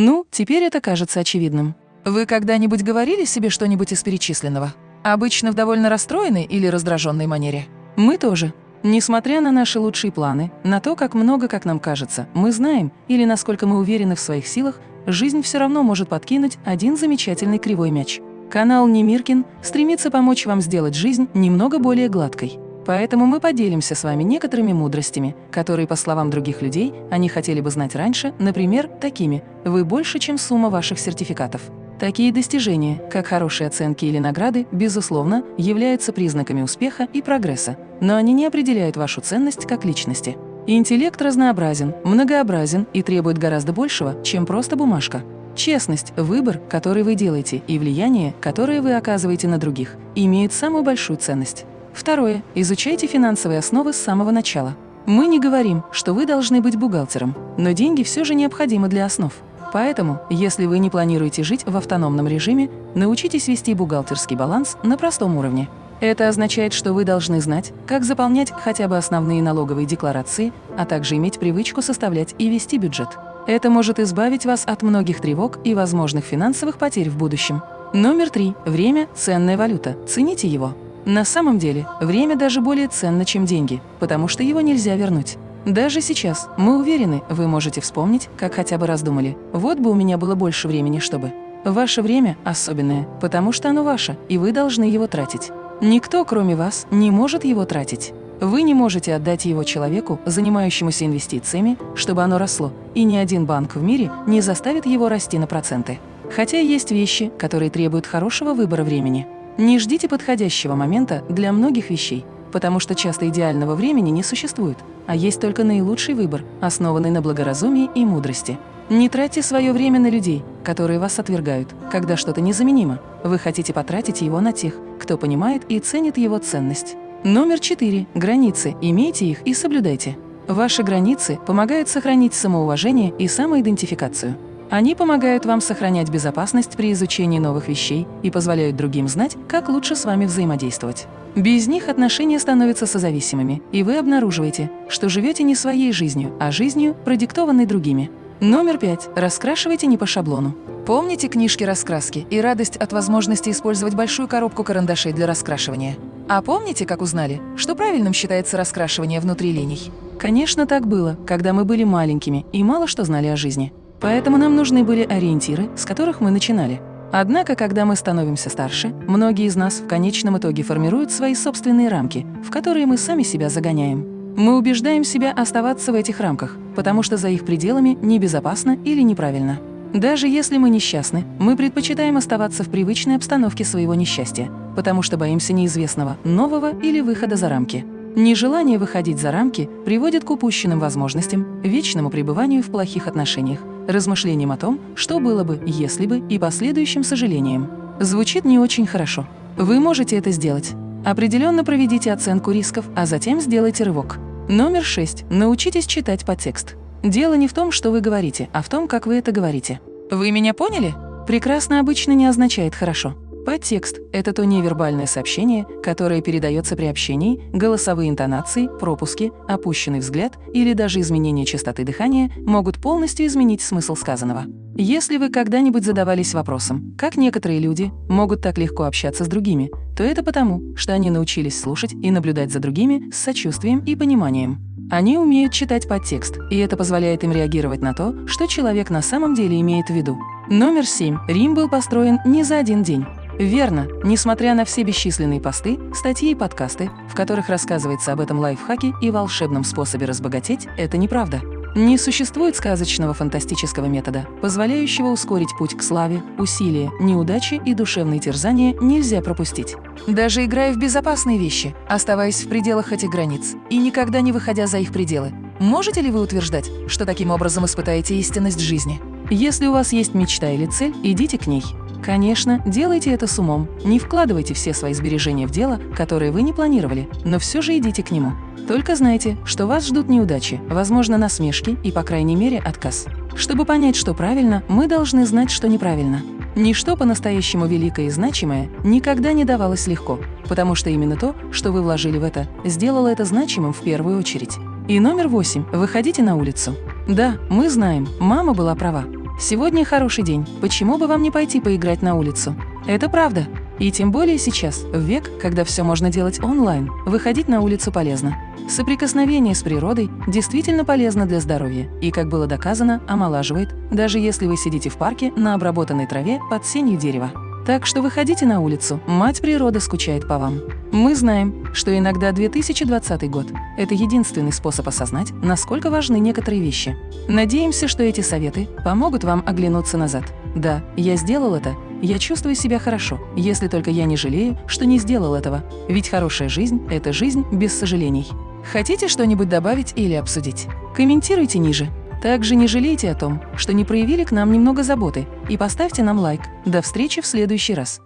Ну, теперь это кажется очевидным. Вы когда-нибудь говорили себе что-нибудь из перечисленного? Обычно в довольно расстроенной или раздраженной манере? Мы тоже. Несмотря на наши лучшие планы, на то, как много, как нам кажется, мы знаем или насколько мы уверены в своих силах, жизнь все равно может подкинуть один замечательный кривой мяч. Канал Немиркин стремится помочь вам сделать жизнь немного более гладкой. Поэтому мы поделимся с вами некоторыми мудростями, которые, по словам других людей, они хотели бы знать раньше, например, такими «Вы больше, чем сумма ваших сертификатов». Такие достижения, как хорошие оценки или награды, безусловно, являются признаками успеха и прогресса, но они не определяют вашу ценность как личности. Интеллект разнообразен, многообразен и требует гораздо большего, чем просто бумажка. Честность, выбор, который вы делаете, и влияние, которое вы оказываете на других, имеют самую большую ценность. Второе. Изучайте финансовые основы с самого начала. Мы не говорим, что вы должны быть бухгалтером, но деньги все же необходимы для основ. Поэтому, если вы не планируете жить в автономном режиме, научитесь вести бухгалтерский баланс на простом уровне. Это означает, что вы должны знать, как заполнять хотя бы основные налоговые декларации, а также иметь привычку составлять и вести бюджет. Это может избавить вас от многих тревог и возможных финансовых потерь в будущем. Номер три. Время – ценная валюта. Цените его. На самом деле, время даже более ценно, чем деньги, потому что его нельзя вернуть. Даже сейчас, мы уверены, вы можете вспомнить, как хотя бы раз думали, вот бы у меня было больше времени, чтобы… Ваше время особенное, потому что оно ваше, и вы должны его тратить. Никто, кроме вас, не может его тратить. Вы не можете отдать его человеку, занимающемуся инвестициями, чтобы оно росло, и ни один банк в мире не заставит его расти на проценты. Хотя есть вещи, которые требуют хорошего выбора времени. Не ждите подходящего момента для многих вещей, потому что часто идеального времени не существует, а есть только наилучший выбор, основанный на благоразумии и мудрости. Не тратьте свое время на людей, которые вас отвергают, когда что-то незаменимо. Вы хотите потратить его на тех, кто понимает и ценит его ценность. Номер четыре. Границы. Имейте их и соблюдайте. Ваши границы помогают сохранить самоуважение и самоидентификацию. Они помогают вам сохранять безопасность при изучении новых вещей и позволяют другим знать, как лучше с вами взаимодействовать. Без них отношения становятся созависимыми, и вы обнаруживаете, что живете не своей жизнью, а жизнью, продиктованной другими. Номер пять. Раскрашивайте не по шаблону. Помните книжки раскраски и радость от возможности использовать большую коробку карандашей для раскрашивания? А помните, как узнали, что правильным считается раскрашивание внутри линий? Конечно, так было, когда мы были маленькими и мало что знали о жизни. Поэтому нам нужны были ориентиры, с которых мы начинали. Однако, когда мы становимся старше, многие из нас в конечном итоге формируют свои собственные рамки, в которые мы сами себя загоняем. Мы убеждаем себя оставаться в этих рамках, потому что за их пределами небезопасно или неправильно. Даже если мы несчастны, мы предпочитаем оставаться в привычной обстановке своего несчастья, потому что боимся неизвестного, нового или выхода за рамки. Нежелание выходить за рамки приводит к упущенным возможностям, вечному пребыванию в плохих отношениях, размышлениям о том, что было бы, если бы, и последующим сожалением. Звучит не очень хорошо. Вы можете это сделать. Определенно проведите оценку рисков, а затем сделайте рывок. Номер 6. Научитесь читать подтекст. Дело не в том, что вы говорите, а в том, как вы это говорите. Вы меня поняли? Прекрасно обычно не означает «хорошо». Подтекст – это то невербальное сообщение, которое передается при общении, голосовые интонации, пропуски, опущенный взгляд или даже изменение частоты дыхания могут полностью изменить смысл сказанного. Если вы когда-нибудь задавались вопросом, как некоторые люди могут так легко общаться с другими, то это потому, что они научились слушать и наблюдать за другими с сочувствием и пониманием. Они умеют читать подтекст, и это позволяет им реагировать на то, что человек на самом деле имеет в виду. Номер 7. Рим был построен не за один день. Верно, несмотря на все бесчисленные посты, статьи и подкасты, в которых рассказывается об этом лайфхаке и волшебном способе разбогатеть, это неправда. Не существует сказочного фантастического метода, позволяющего ускорить путь к славе, усилия, неудачи и душевные терзания нельзя пропустить. Даже играя в безопасные вещи, оставаясь в пределах этих границ и никогда не выходя за их пределы, можете ли вы утверждать, что таким образом испытаете истинность жизни? Если у вас есть мечта или цель, идите к ней. Конечно, делайте это с умом. Не вкладывайте все свои сбережения в дело, которое вы не планировали, но все же идите к нему. Только знайте, что вас ждут неудачи, возможно, насмешки и, по крайней мере, отказ. Чтобы понять, что правильно, мы должны знать, что неправильно. Ничто по-настоящему великое и значимое никогда не давалось легко, потому что именно то, что вы вложили в это, сделало это значимым в первую очередь. И номер восемь. Выходите на улицу. Да, мы знаем, мама была права. Сегодня хороший день, почему бы вам не пойти поиграть на улицу? Это правда. И тем более сейчас, в век, когда все можно делать онлайн, выходить на улицу полезно. Соприкосновение с природой действительно полезно для здоровья и, как было доказано, омолаживает, даже если вы сидите в парке на обработанной траве под сенью дерева. Так что выходите на улицу, мать природа скучает по вам. Мы знаем, что иногда 2020 год – это единственный способ осознать, насколько важны некоторые вещи. Надеемся, что эти советы помогут вам оглянуться назад. Да, я сделал это, я чувствую себя хорошо, если только я не жалею, что не сделал этого. Ведь хорошая жизнь – это жизнь без сожалений. Хотите что-нибудь добавить или обсудить? Комментируйте ниже. Также не жалейте о том, что не проявили к нам немного заботы, и поставьте нам лайк. До встречи в следующий раз.